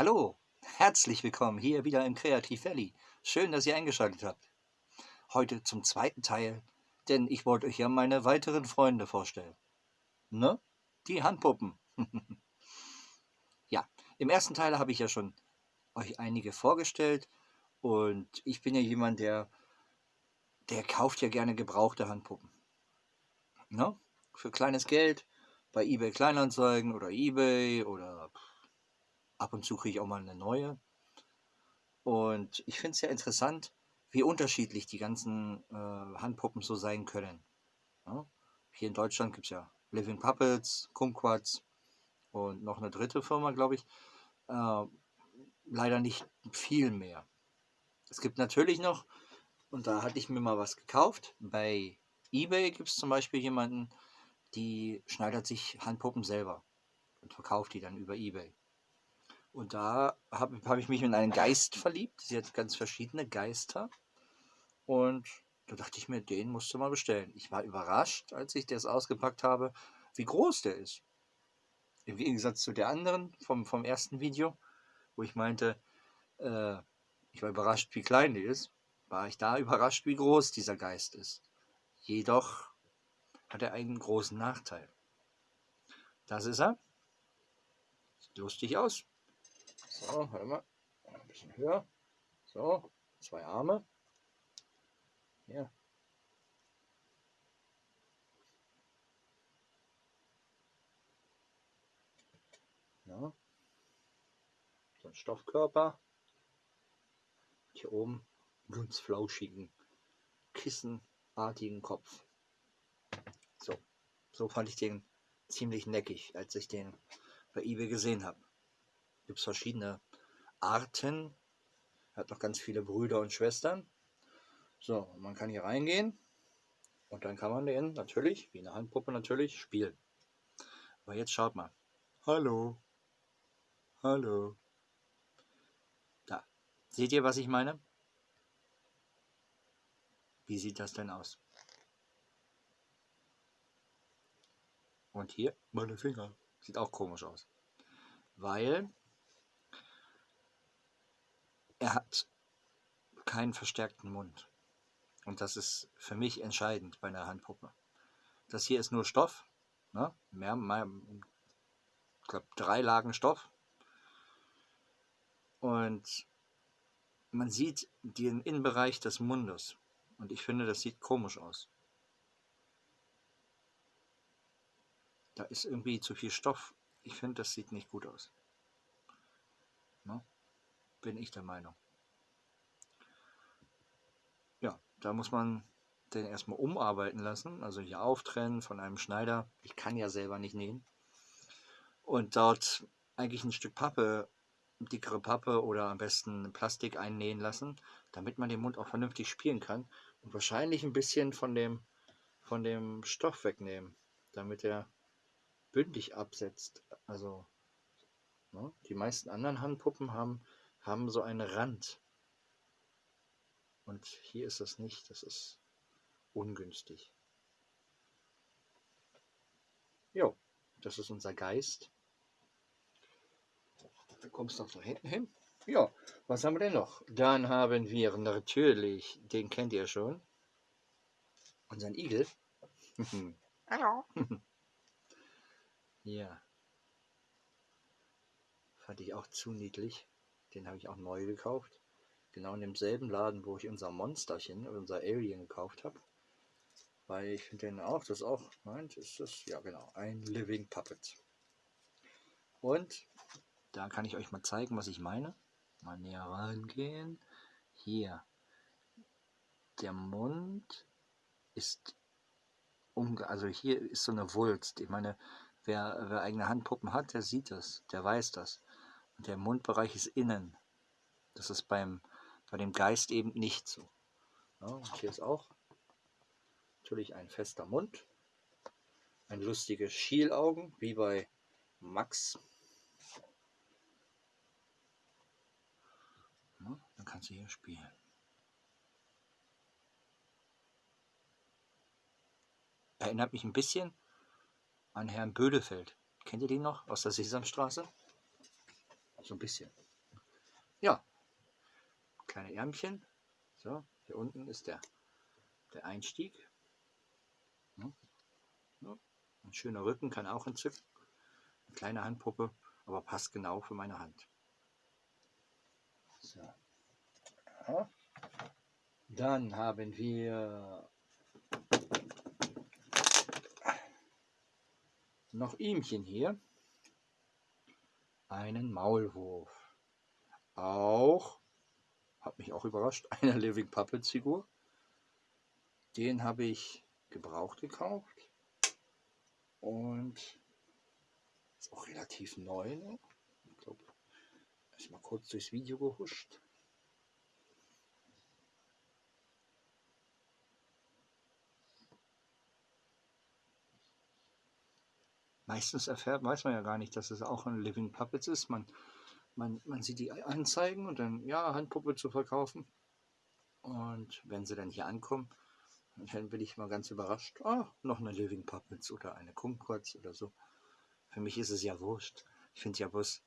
Hallo, herzlich willkommen hier wieder im Kreativ Valley. Schön, dass ihr eingeschaltet habt. Heute zum zweiten Teil, denn ich wollte euch ja meine weiteren Freunde vorstellen. Ne? Die Handpuppen. ja, im ersten Teil habe ich ja schon euch einige vorgestellt und ich bin ja jemand, der, der kauft ja gerne gebrauchte Handpuppen. Ne? Für kleines Geld bei eBay Kleinanzeigen oder eBay oder ab und zu kriege ich auch mal eine neue. Und ich finde es ja interessant, wie unterschiedlich die ganzen äh, Handpuppen so sein können. Ja? Hier in Deutschland gibt es ja Living Puppets, Kumquats und noch eine dritte Firma, glaube ich. Äh, leider nicht viel mehr. Es gibt natürlich noch, und da hatte ich mir mal was gekauft, bei eBay gibt es zum Beispiel jemanden, die schneidert sich Handpuppen selber und verkauft die dann über eBay. Und da habe hab ich mich in einen Geist verliebt. Sie hat ganz verschiedene Geister. Und da dachte ich mir, den musst du mal bestellen. Ich war überrascht, als ich das ausgepackt habe, wie groß der ist. Im Gegensatz zu der anderen vom, vom ersten Video, wo ich meinte, äh, ich war überrascht, wie klein die ist, war ich da überrascht, wie groß dieser Geist ist. Jedoch hat er einen großen Nachteil. Das ist er. Sieht lustig aus. So, warte mal. Ein bisschen höher. So, zwei Arme. Hier. Ja. So ein Stoffkörper. Hier oben ganz flauschigen, kissenartigen Kopf. So, so fand ich den ziemlich neckig, als ich den bei eBay gesehen habe gibt es verschiedene Arten. Er hat noch ganz viele Brüder und Schwestern. So, man kann hier reingehen und dann kann man den natürlich, wie eine Handpuppe natürlich, spielen. Aber jetzt schaut mal. Hallo. Hallo. Da. Seht ihr, was ich meine? Wie sieht das denn aus? Und hier, meine Finger. Sieht auch komisch aus. Weil er hat keinen verstärkten Mund. Und das ist für mich entscheidend bei einer Handpuppe. Das hier ist nur Stoff, ne? mehr, mehr, ich glaube drei Lagen Stoff. Und man sieht den Innenbereich des Mundes. Und ich finde, das sieht komisch aus. Da ist irgendwie zu viel Stoff. Ich finde, das sieht nicht gut aus. Ne? Bin ich der Meinung. Ja, da muss man den erstmal umarbeiten lassen, also hier auftrennen von einem Schneider. Ich kann ja selber nicht nähen. Und dort eigentlich ein Stück Pappe, dickere Pappe oder am besten Plastik einnähen lassen, damit man den Mund auch vernünftig spielen kann. Und wahrscheinlich ein bisschen von dem, von dem Stoff wegnehmen, damit er bündig absetzt. Also ne, die meisten anderen Handpuppen haben haben so einen Rand. Und hier ist das nicht, das ist ungünstig. Jo, das ist unser Geist. Da kommst du noch da hinten hin. Ja, was haben wir denn noch? Dann haben wir natürlich, den kennt ihr schon, unseren Igel. Hallo. ja. Fand ich auch zu niedlich. Den habe ich auch neu gekauft. Genau in demselben Laden, wo ich unser Monsterchen, unser Alien gekauft habe. Weil ich finde den auch, das auch, meint, ist das, ja genau, ein Living Puppet. Und da kann ich euch mal zeigen, was ich meine. Mal näher rangehen. Hier. Der Mund ist, umge also hier ist so eine Wulst. Ich meine, wer, wer eigene Handpuppen hat, der sieht das, der weiß das. Der Mundbereich ist innen. Das ist beim, bei dem Geist eben nicht so. Ja, und hier ist auch natürlich ein fester Mund. Ein lustige Schielaugen, wie bei Max. Ja, dann kannst du hier spielen. Erinnert mich ein bisschen an Herrn Bödefeld. Kennt ihr den noch aus der Sesamstraße? So ein bisschen. ja, kleine Ärmchen. So, hier unten ist der, der Einstieg. Ein schöner Rücken kann auch entzücken. Eine kleine Handpuppe, aber passt genau für meine Hand. So. Ja. Dann haben wir noch ihmchen hier. Einen Maulwurf. Auch, hat mich auch überrascht, eine Living Puppets Figur. Den habe ich gebraucht gekauft. Und ist auch relativ neu. Ne? Ich glaube, ist mal kurz durchs Video gehuscht. Meistens erfährt, weiß man ja gar nicht, dass es auch ein Living Puppets ist. Man, man, man sieht die Anzeigen und dann, ja, Handpuppe zu verkaufen. Und wenn sie dann hier ankommen, dann bin ich mal ganz überrascht. Ah, noch eine Living Puppets oder eine Kumquats oder so. Für mich ist es ja wurscht. Ich finde ja bloß,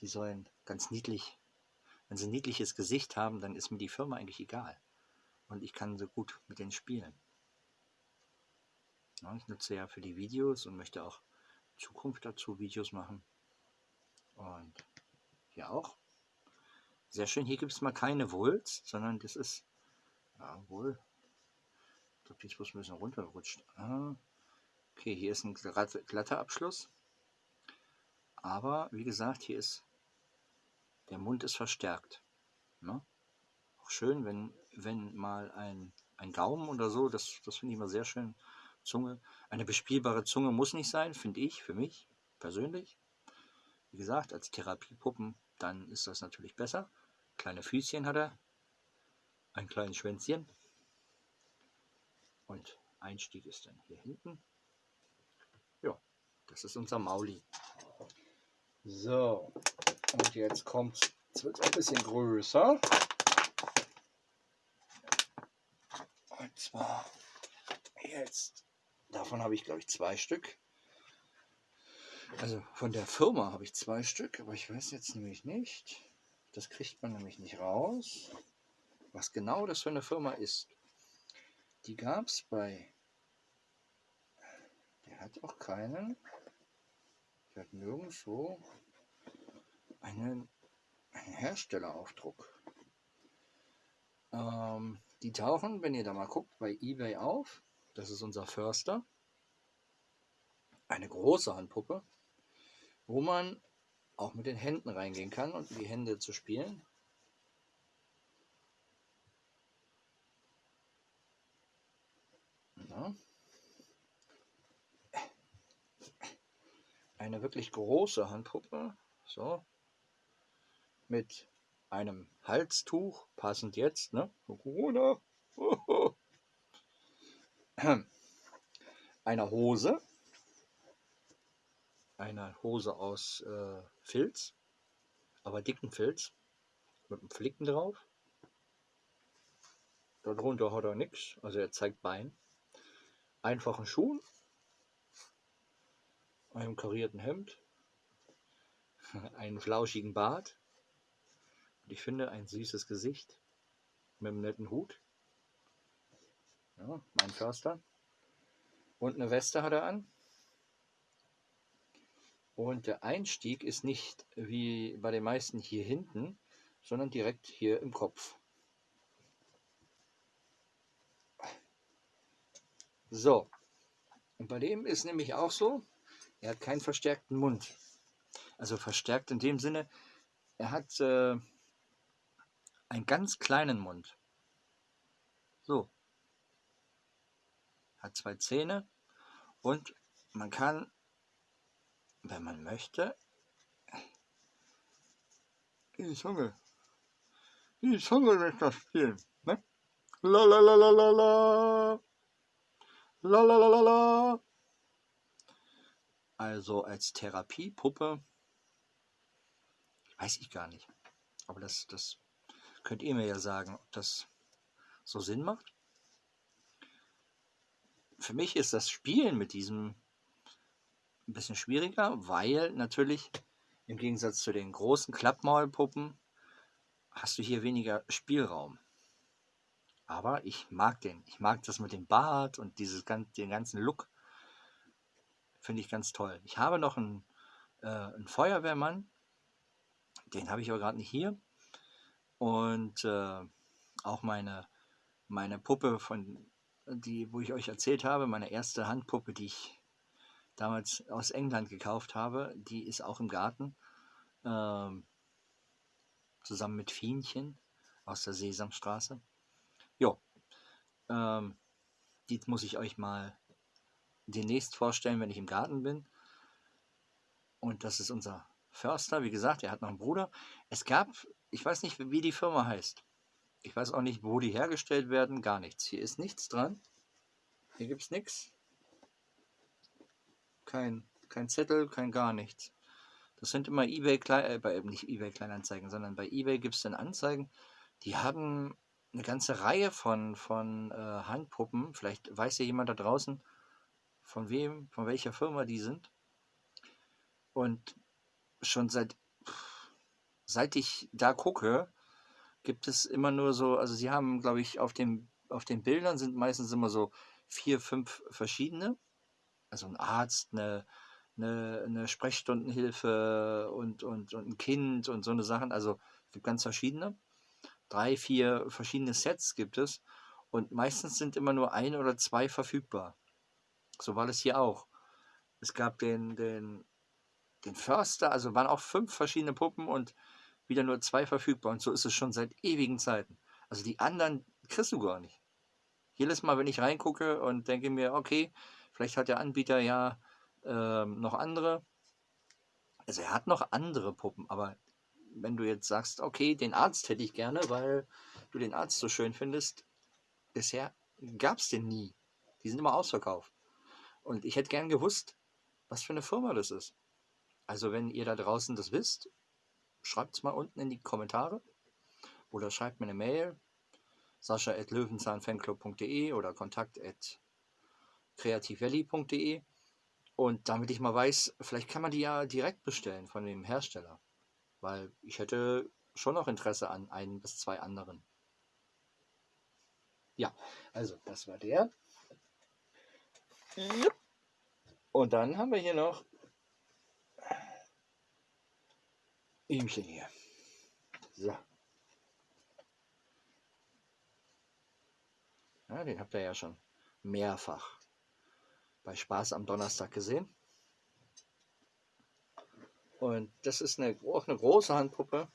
die sollen ganz niedlich, wenn sie ein niedliches Gesicht haben, dann ist mir die Firma eigentlich egal. Und ich kann so gut mit denen spielen. Ich nutze ja für die Videos und möchte auch Zukunft dazu Videos machen. Und hier auch. Sehr schön, hier gibt es mal keine Wulst, sondern das ist, ja wohl, ich glaube, die ist ein bisschen runtergerutscht. Ah, okay, hier ist ein glatter Abschluss. Aber wie gesagt, hier ist, der Mund ist verstärkt. Ne? Auch schön, wenn, wenn mal ein, ein Gaumen oder so, das, das finde ich immer sehr schön, Zunge. Eine bespielbare Zunge muss nicht sein, finde ich, für mich persönlich. Wie gesagt, als Therapiepuppen, dann ist das natürlich besser. Kleine Füßchen hat er, ein kleines Schwänzchen. Und Einstieg ist dann hier hinten. Ja, das ist unser Mauli. So, und jetzt kommt es wird ein bisschen größer. Und zwar jetzt Davon habe ich, glaube ich, zwei Stück. Also von der Firma habe ich zwei Stück, aber ich weiß jetzt nämlich nicht. Das kriegt man nämlich nicht raus, was genau das für eine Firma ist. Die gab es bei. Der hat auch keinen. Der hat nirgendwo einen, einen Herstelleraufdruck. Ähm, die tauchen, wenn ihr da mal guckt, bei eBay auf. Das ist unser Förster. Eine große Handpuppe, wo man auch mit den Händen reingehen kann und die Hände zu spielen. Ja. Eine wirklich große Handpuppe, so, mit einem Halstuch, passend jetzt, ne? Corona. einer Hose, einer Hose aus äh, Filz, aber dicken Filz, mit einem Flicken drauf. Darunter hat er nichts, also er zeigt Bein. Einfachen Schuhen, einem karierten Hemd, einen flauschigen Bart. Und ich finde ein süßes Gesicht. Mit einem netten Hut. Ja, mein Förster. Und eine Weste hat er an. Und der Einstieg ist nicht wie bei den meisten hier hinten, sondern direkt hier im Kopf. So, und bei dem ist nämlich auch so, er hat keinen verstärkten Mund. Also verstärkt in dem Sinne, er hat äh, einen ganz kleinen Mund. So, hat zwei Zähne und man kann, wenn man möchte, die Zunge, die Zunge mit das spielen. Ne? La la la la la la. La la la la la. Also als Therapiepuppe weiß ich gar nicht. Aber das, das könnt ihr mir ja sagen, ob das so Sinn macht für mich ist das Spielen mit diesem ein bisschen schwieriger, weil natürlich im Gegensatz zu den großen Klappmaulpuppen hast du hier weniger Spielraum. Aber ich mag den. Ich mag das mit dem Bart und dieses, den ganzen Look. Finde ich ganz toll. Ich habe noch einen, äh, einen Feuerwehrmann. Den habe ich aber gerade nicht hier. Und äh, auch meine, meine Puppe, von die, wo ich euch erzählt habe, meine erste Handpuppe, die ich damals aus England gekauft habe, die ist auch im Garten. Ähm, zusammen mit Fienchen aus der Sesamstraße. Jo, ähm, die muss ich euch mal demnächst vorstellen, wenn ich im Garten bin. Und das ist unser Förster. Wie gesagt, er hat noch einen Bruder. Es gab, ich weiß nicht, wie die Firma heißt. Ich weiß auch nicht, wo die hergestellt werden. Gar nichts. Hier ist nichts dran. Hier gibt es nichts. Kein, kein Zettel, kein gar nichts. Das sind immer eBay, äh, nicht eBay Kleinanzeigen, sondern bei eBay gibt es dann Anzeigen. Die haben eine ganze Reihe von, von äh, Handpuppen. Vielleicht weiß ja jemand da draußen, von wem, von welcher Firma die sind. Und schon seit, seit ich da gucke, gibt es immer nur so, also sie haben, glaube ich, auf, dem, auf den Bildern sind meistens immer so vier, fünf verschiedene. Also ein Arzt, eine, eine, eine Sprechstundenhilfe und, und, und ein Kind und so eine Sachen. Also es gibt ganz verschiedene drei, vier verschiedene Sets gibt es und meistens sind immer nur ein oder zwei verfügbar. So war das hier auch. Es gab den, den, den Förster, also waren auch fünf verschiedene Puppen und wieder nur zwei verfügbar. Und so ist es schon seit ewigen Zeiten. Also die anderen kriegst du gar nicht. Jedes Mal, wenn ich reingucke und denke mir, okay, vielleicht hat der Anbieter ja ähm, noch andere. Also er hat noch andere Puppen, aber wenn du jetzt sagst, okay, den Arzt hätte ich gerne, weil du den Arzt so schön findest, bisher gab es den nie. Die sind immer ausverkauft. Und ich hätte gern gewusst, was für eine Firma das ist. Also wenn ihr da draußen das wisst, schreibt es mal unten in die Kommentare oder schreibt mir eine Mail sascha.löwenzahnfanclub.de oder kontakt.creativevalley.de und damit ich mal weiß, vielleicht kann man die ja direkt bestellen von dem Hersteller weil ich hätte schon noch Interesse an ein bis zwei anderen. Ja, also das war der. Und dann haben wir hier noch Ihmchen hier. So. Ja, den habt ihr ja schon mehrfach bei Spaß am Donnerstag gesehen. Und das ist eine, auch eine große Handpuppe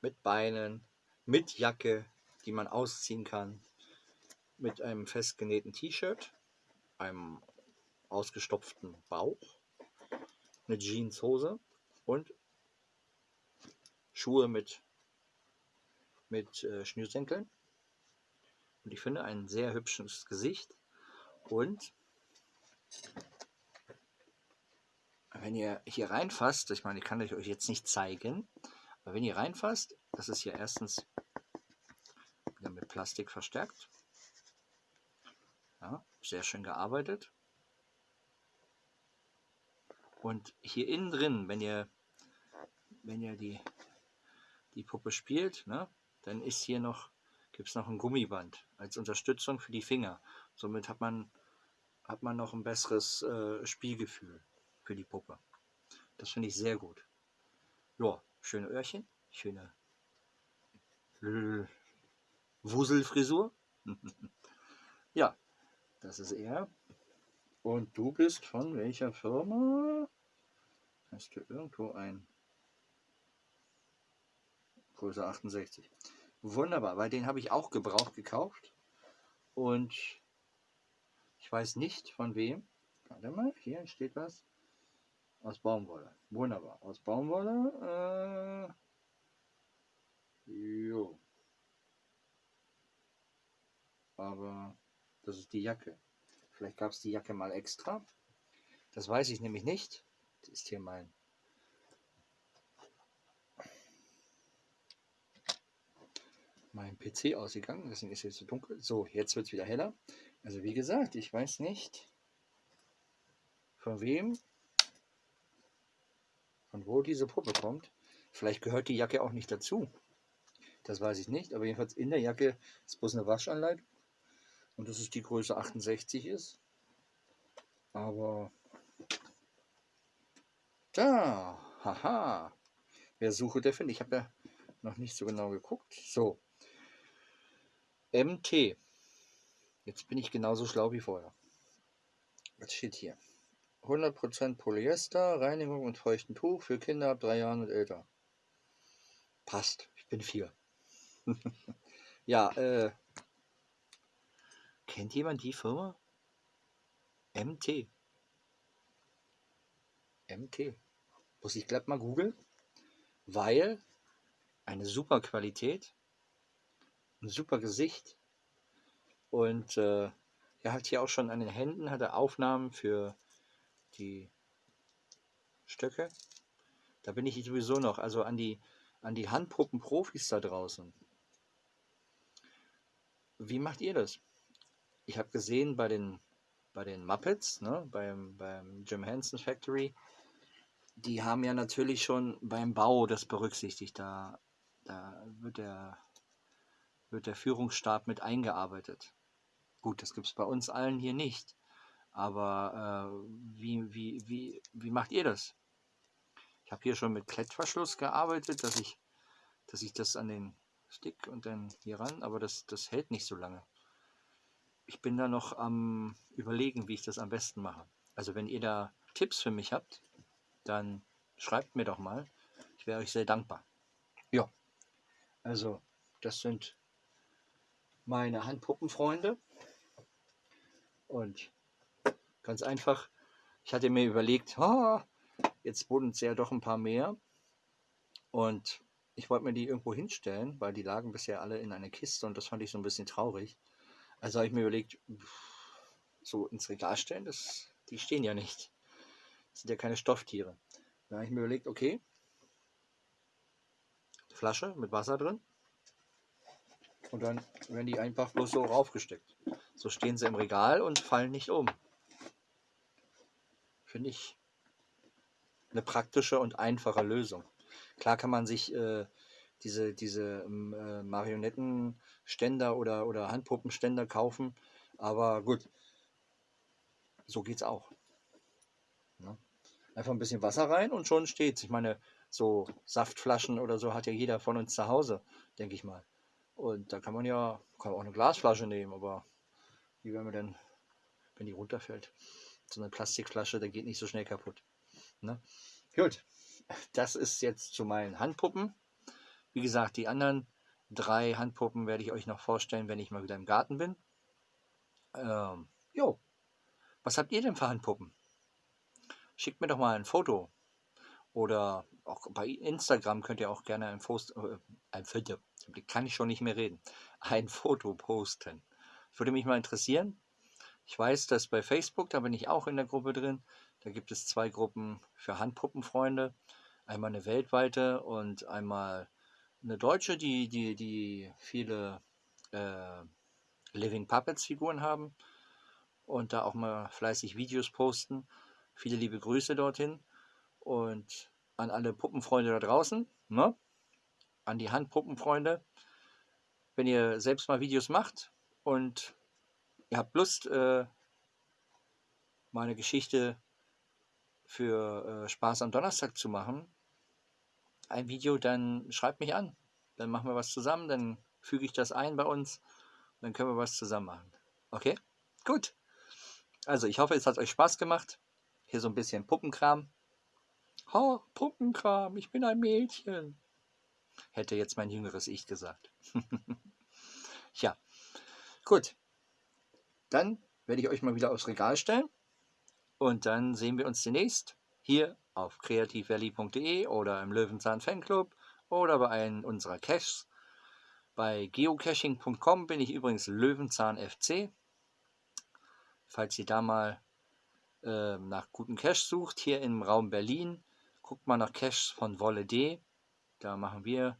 mit Beinen, mit Jacke, die man ausziehen kann, mit einem festgenähten T-Shirt, einem ausgestopften Bauch, eine Jeanshose und Schuhe mit, mit äh, Schnürsenkeln. Und ich finde ein sehr hübsches Gesicht und wenn ihr hier reinfasst, ich meine, ich kann euch jetzt nicht zeigen, aber wenn ihr reinfasst, das ist hier erstens wieder mit Plastik verstärkt. Ja, sehr schön gearbeitet. Und hier innen drin, wenn ihr, wenn ihr die, die Puppe spielt, ne, dann ist hier noch, gibt es noch ein Gummiband als Unterstützung für die Finger. Somit hat man, hat man noch ein besseres äh, Spielgefühl für die Puppe. Das finde ich sehr gut. Ja, schöne Öhrchen, schöne Wuselfrisur. ja, das ist er. Und du bist von welcher Firma? Hast du irgendwo ein Größe 68. Wunderbar, weil den habe ich auch gebraucht gekauft. Und ich weiß nicht von wem. Warte mal, hier steht was. Aus Baumwolle. Wunderbar. Aus Baumwolle. Äh, jo. Aber das ist die Jacke. Vielleicht gab es die Jacke mal extra. Das weiß ich nämlich nicht. Das ist hier mein mein PC ausgegangen, deswegen ist es jetzt so dunkel. So, jetzt wird es wieder heller. Also wie gesagt, ich weiß nicht, von wem von wo diese Puppe kommt. Vielleicht gehört die Jacke auch nicht dazu. Das weiß ich nicht, aber jedenfalls in der Jacke ist bloß eine Waschanleitung. Und dass es die Größe 68 ist. Aber da, haha. Wer suche, der findet. Ich habe ja noch nicht so genau geguckt. So. MT. Jetzt bin ich genauso schlau wie vorher. Was steht hier? 100% Polyester, Reinigung und feuchten Tuch für Kinder ab drei Jahren und älter. Passt. Ich bin vier. ja, äh. Kennt jemand die Firma? MT. MT. Muss ich glatt mal googeln, weil eine super Qualität, ein super Gesicht und äh, er hat hier auch schon an den Händen hat er Aufnahmen für die Stöcke. Da bin ich sowieso noch, also an die, an die Handpuppen-Profis da draußen. Wie macht ihr das? Ich habe gesehen bei den, bei den Muppets, ne, beim, beim Jim Henson Factory, die haben ja natürlich schon beim Bau das berücksichtigt. Da, da wird, der, wird der Führungsstab mit eingearbeitet. Gut, das gibt es bei uns allen hier nicht. Aber äh, wie, wie, wie, wie macht ihr das? Ich habe hier schon mit Klettverschluss gearbeitet, dass ich, dass ich das an den Stick und dann hier ran, aber das, das hält nicht so lange. Ich bin da noch am überlegen, wie ich das am besten mache. Also wenn ihr da Tipps für mich habt, dann schreibt mir doch mal. Ich wäre euch sehr dankbar. Ja, also das sind meine Handpuppenfreunde. Und ganz einfach, ich hatte mir überlegt, oh, jetzt wurden es ja doch ein paar mehr. Und ich wollte mir die irgendwo hinstellen, weil die lagen bisher alle in einer Kiste und das fand ich so ein bisschen traurig. Also habe ich mir überlegt, so ins Regal stellen, das, die stehen ja nicht. Das sind ja keine Stofftiere. Da habe ich mir überlegt, okay, Flasche mit Wasser drin. Und dann werden die einfach bloß so raufgesteckt. So stehen sie im Regal und fallen nicht um. Finde ich eine praktische und einfache Lösung. Klar kann man sich äh, diese, diese ähm, äh, Marionettenständer oder, oder Handpuppenständer kaufen, aber gut, so geht es auch. Ne? Einfach ein bisschen Wasser rein und schon steht's. Ich meine, so Saftflaschen oder so hat ja jeder von uns zu Hause, denke ich mal. Und da kann man ja, kann man auch eine Glasflasche nehmen, aber wie wenn man dann, wenn die runterfällt, so eine Plastikflasche, der geht nicht so schnell kaputt. Ne? Gut, das ist jetzt zu meinen Handpuppen. Wie gesagt, die anderen drei Handpuppen werde ich euch noch vorstellen, wenn ich mal wieder im Garten bin. Ähm, jo, was habt ihr denn für Handpuppen? schickt mir doch mal ein Foto. Oder auch bei Instagram könnt ihr auch gerne ein Foto, äh, ein Foto, kann ich schon nicht mehr reden, ein Foto posten. Würde mich mal interessieren. Ich weiß, dass bei Facebook, da bin ich auch in der Gruppe drin, da gibt es zwei Gruppen für Handpuppenfreunde. Einmal eine weltweite und einmal eine deutsche, die, die, die viele äh, Living Puppets Figuren haben und da auch mal fleißig Videos posten. Viele liebe Grüße dorthin und an alle Puppenfreunde da draußen, ne? an die Handpuppenfreunde. Wenn ihr selbst mal Videos macht und ihr habt Lust, äh, mal Geschichte für äh, Spaß am Donnerstag zu machen, ein Video, dann schreibt mich an. Dann machen wir was zusammen, dann füge ich das ein bei uns dann können wir was zusammen machen. Okay? Gut. Also ich hoffe, es hat euch Spaß gemacht. Hier so ein bisschen Puppenkram. Ha, Puppenkram, ich bin ein Mädchen. Hätte jetzt mein jüngeres Ich gesagt. ja, gut. Dann werde ich euch mal wieder aufs Regal stellen. Und dann sehen wir uns demnächst hier auf kreativvalley.de oder im Löwenzahn Fanclub oder bei einem unserer Caches. Bei geocaching.com bin ich übrigens Löwenzahn FC. Falls ihr da mal äh, nach guten Cache sucht, hier im Raum Berlin, guckt mal nach Caches von Wolle D. Da machen wir,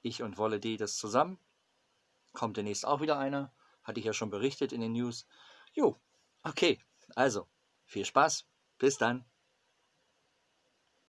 ich und Wolle D, das zusammen. Kommt demnächst auch wieder einer. Hatte ich ja schon berichtet in den News. Jo, okay, also viel Spaß. Bis dann.